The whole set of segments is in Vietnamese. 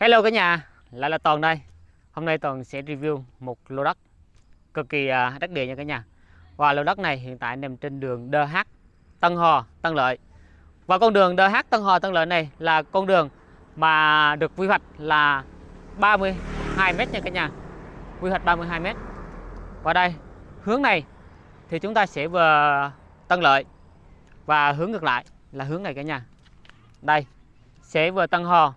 Hello cả nhà, lại là Toàn đây. Hôm nay Toàn sẽ review một lô đất cực kỳ à, đắc địa nha cả nhà. Và lô đất này hiện tại nằm trên đường DH Tân Hò, Tân Lợi. Và con đường DH Tân Hò, Tân Lợi này là con đường mà được quy hoạch là 32 m nha cả nhà. Quy hoạch 32 m. Và đây, hướng này thì chúng ta sẽ về Tân Lợi và hướng ngược lại là hướng này cả nhà. Đây, sẽ về Tân Hò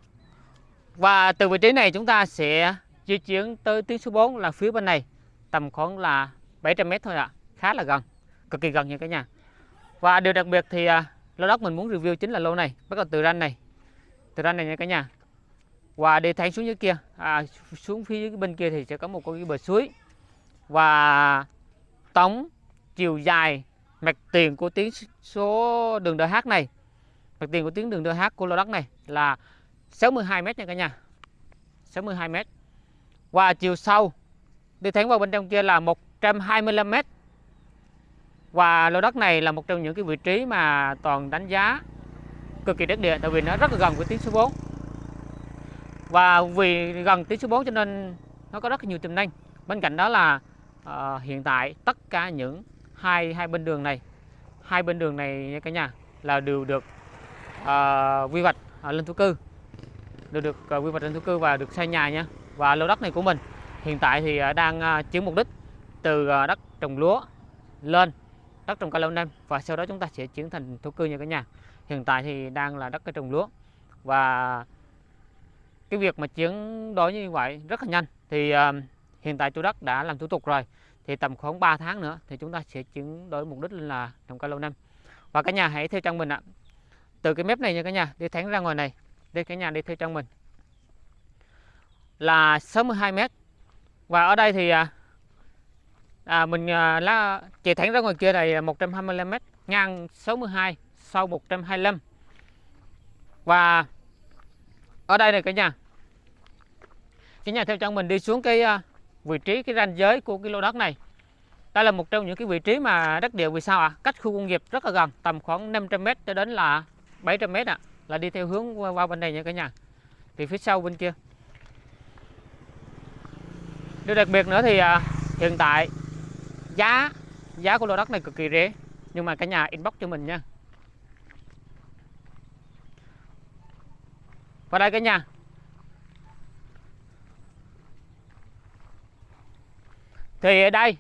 và từ vị trí này chúng ta sẽ di chuyển tới tuyến số 4 là phía bên này tầm khoảng là 700m thôi ạ. À. Khá là gần, cực kỳ gần nha cả nhà. Và điều đặc biệt thì à, lô đất mình muốn review chính là lô này, bắt đầu từ ranh này. Từ ranh này nha cả nhà. Và đi thẳng xuống dưới kia, à, xuống phía dưới bên kia thì sẽ có một con bờ suối. Và tổng chiều dài mặt tiền của tuyến số đường DH này, mặt tiền của tuyến đường DH của lô đất này là 62 m nha cả nhà. 62 m và chiều sâu đi thẳng vào bên trong kia là 125 m và lô đất này là một trong những cái vị trí mà toàn đánh giá cực kỳ đắc địa tại vì nó rất là gần với tuyến số 4 và vì gần tuyến số 4 cho nên nó có rất là nhiều tiềm năng. Bên cạnh đó là uh, hiện tại tất cả những hai hai bên đường này hai bên đường này nha cả nhà là đều được uh, quy hoạch uh, lên thổ cư đều được. Quy hoạch trên thổ cư và được xây nhà nha. Và lô đất này của mình hiện tại thì à, đang à, chuyển mục đích từ à, đất trồng lúa lên, đất trồng cây lâu năm và sau đó chúng ta sẽ chuyển thành thổ cư nha cả nhà. Hiện tại thì đang là đất cây trồng lúa và cái việc mà chuyển đổi như vậy rất là nhanh. Thì hiện tại chủ đất đã làm thủ tục rồi, thì tầm khoảng 3 tháng nữa thì chúng ta sẽ chuyển đổi mục đích lên là trồng cây lâu năm. Và cả nhà hãy theo chân mình ạ. Từ cái mép này nha cả nhà, đi thẳng ra ngoài này đây cả nhà đi theo trong mình. Là 62 mét. Và ở đây thì à, à mình à, lá chạy thẳng ra ngoài kia này 125 mét ngang 62 sau 125 và ở đây này cả nhà cả nhà theo chân mình đi xuống cái à, vị trí cái ranh giới của cái lô đất này. Đây là một trong những cái vị trí mà đất địa vì sao ạ? À? cách khu công nghiệp rất là gần tầm khoảng 500 mét cho đến là 700 mét ạ. à là đi theo hướng vào bên này nha cả nhà. Thì phía sau bên kia. Điều đặc biệt nữa thì à, hiện tại giá giá của lô đất này cực kỳ rẻ. Nhưng mà cả nhà inbox cho mình nha. Và đây cả nhà. Thì ở đây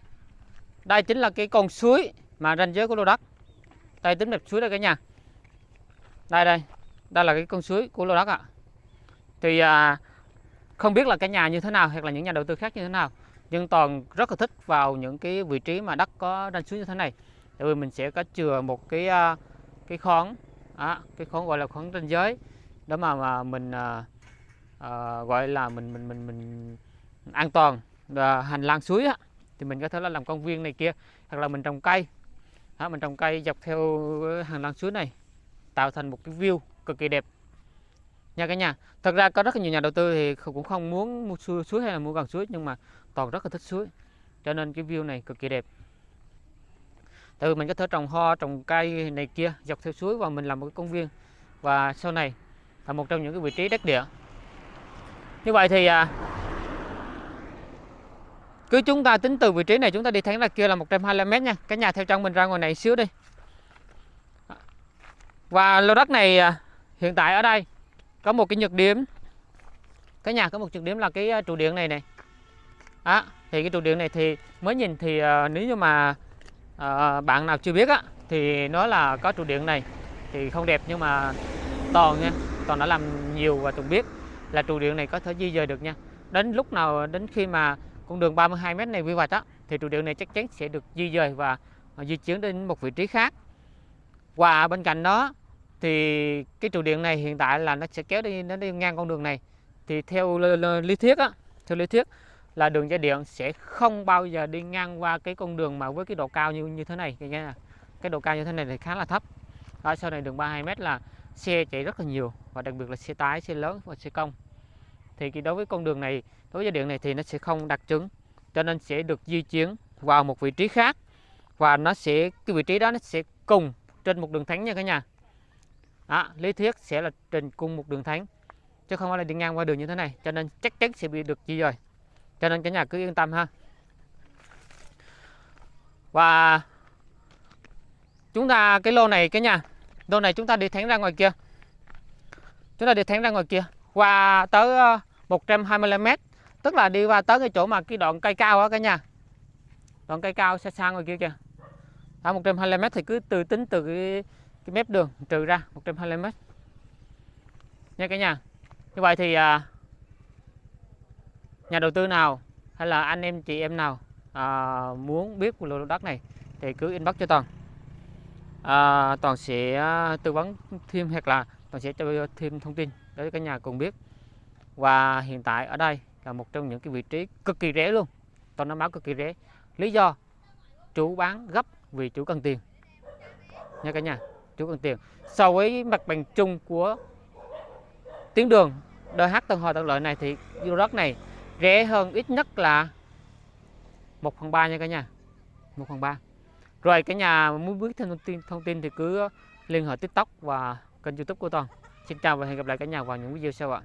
đây chính là cái con suối mà ranh giới của lô đất. Đây tính đẹp suối đây cả nhà. Đây đây đây là cái con suối của lô đất ạ. Thì à, không biết là cái nhà như thế nào hoặc là những nhà đầu tư khác như thế nào nhưng toàn rất là thích vào những cái vị trí mà đất có ranh suối như thế này. Tại vì mình sẽ có chừa một cái à, cái khoáng à, cái khoáng gọi là khoáng ranh giới. Đó mà mà mình à, à, gọi là mình mình mình mình an toàn và hành lang suối á thì mình có thể là làm công viên này kia hoặc là mình trồng cây. Đó, mình trồng cây dọc theo hành lang suối này tạo thành một cái view cực kỳ đẹp. Nha cả nhà thật ra có rất là nhiều nhà đầu tư thì cũng không muốn mua suối, suối hay là mua gần suối nhưng mà toàn rất là thích suối cho nên cái view này cực kỳ đẹp. Từ mình có thể trồng hoa trồng cây này kia dọc theo suối và mình làm một cái công viên. Và sau này là một trong những cái vị trí đất địa. Như vậy thì à, cứ chúng ta tính từ vị trí này chúng ta đi thẳng ra kia là 125 m nha. Cái nhà theo trong mình ra ngoài này xíu đi. Và lô đất này à, hiện tại ở đây có một cái nhược điểm. Cái nhà có một nhược điểm là cái ờ, trụ điện này này. Đó thì cái trụ điện này thì mới nhìn thì uh, nếu như mà uh, bạn nào chưa biết á thì nó là có trụ điện này. Thì không đẹp nhưng mà toàn nha toàn đã làm nhiều và từng biết là trụ điện này có thể di dời được nha. Đến lúc nào đến khi mà con đường 32 m này quy hoạch á thì trụ điện này chắc chắn sẽ được di dời và di chuyển đến một vị trí khác. Và bên cạnh đó thì cái trụ điện này hiện tại là nó sẽ kéo đi, nó đi ngang con đường này. Thì theo lý thuyết á, theo lý thuyết là đường dây điện sẽ không bao giờ đi ngang qua cái con đường mà với cái độ cao như như thế này nha cái độ cao như thế này thì khá là thấp. Ở sau này đường 32 mét là xe chạy rất là nhiều và đặc biệt là xe tải xe lớn và xe công thì cái đối với con đường này, đối với dây điện này thì nó sẽ không đặc trứng cho nên sẽ được di chuyển vào một vị trí khác và nó sẽ, cái vị trí đó nó sẽ cùng trên một đường thẳng nha cả nhà à, lý thuyết sẽ là trên cung một đường thánh chứ không phải là đi ngang qua đường như thế này cho nên chắc chắn sẽ bị được di rồi, cho nên cả nhà cứ yên tâm ha. Và chúng ta cái lô này cái nhà lô này chúng ta đi thẳng ra ngoài kia. Chúng ta đi thẳng ra ngoài kia qua tới ờ, 125 mét tức là đi qua tới cái chỗ mà cái đoạn cây cao á cả nhà. Đoạn cây cao xa xa ngoài kia kìa. À, 125 mét thì cứ từ tính từ cái, cái mép đường trừ ra 125 mét. Nha cả nhà như vậy thì à, nhà đầu tư nào hay là anh em chị em nào à, muốn biết lô đất này thì cứ inbox cho toàn. À, toàn sẽ à, tư vấn thêm hoặc là toàn sẽ cho thêm thông tin để cả nhà cùng biết. Và hiện tại ở đây là một trong những cái vị trí cực kỳ rẻ luôn. Toàn nói báo cực kỳ rẻ. Lý do chủ bán gấp vì chủ cần tiền. Nha cả nhà chủ cần tiền so với mặt bằng chung của tuyến đường DH Tân Hòa Tân Lợi này thì lô đất này rẻ hơn ít nhất là 1 phần 3 nha cả nhà. 1 phần 3 rồi cả nhà muốn biết thêm thông tin thông tin thì cứ liên hệ TikTok và kênh YouTube của Toàn. Xin chào và hẹn gặp lại cả nhà vào những video sau ạ.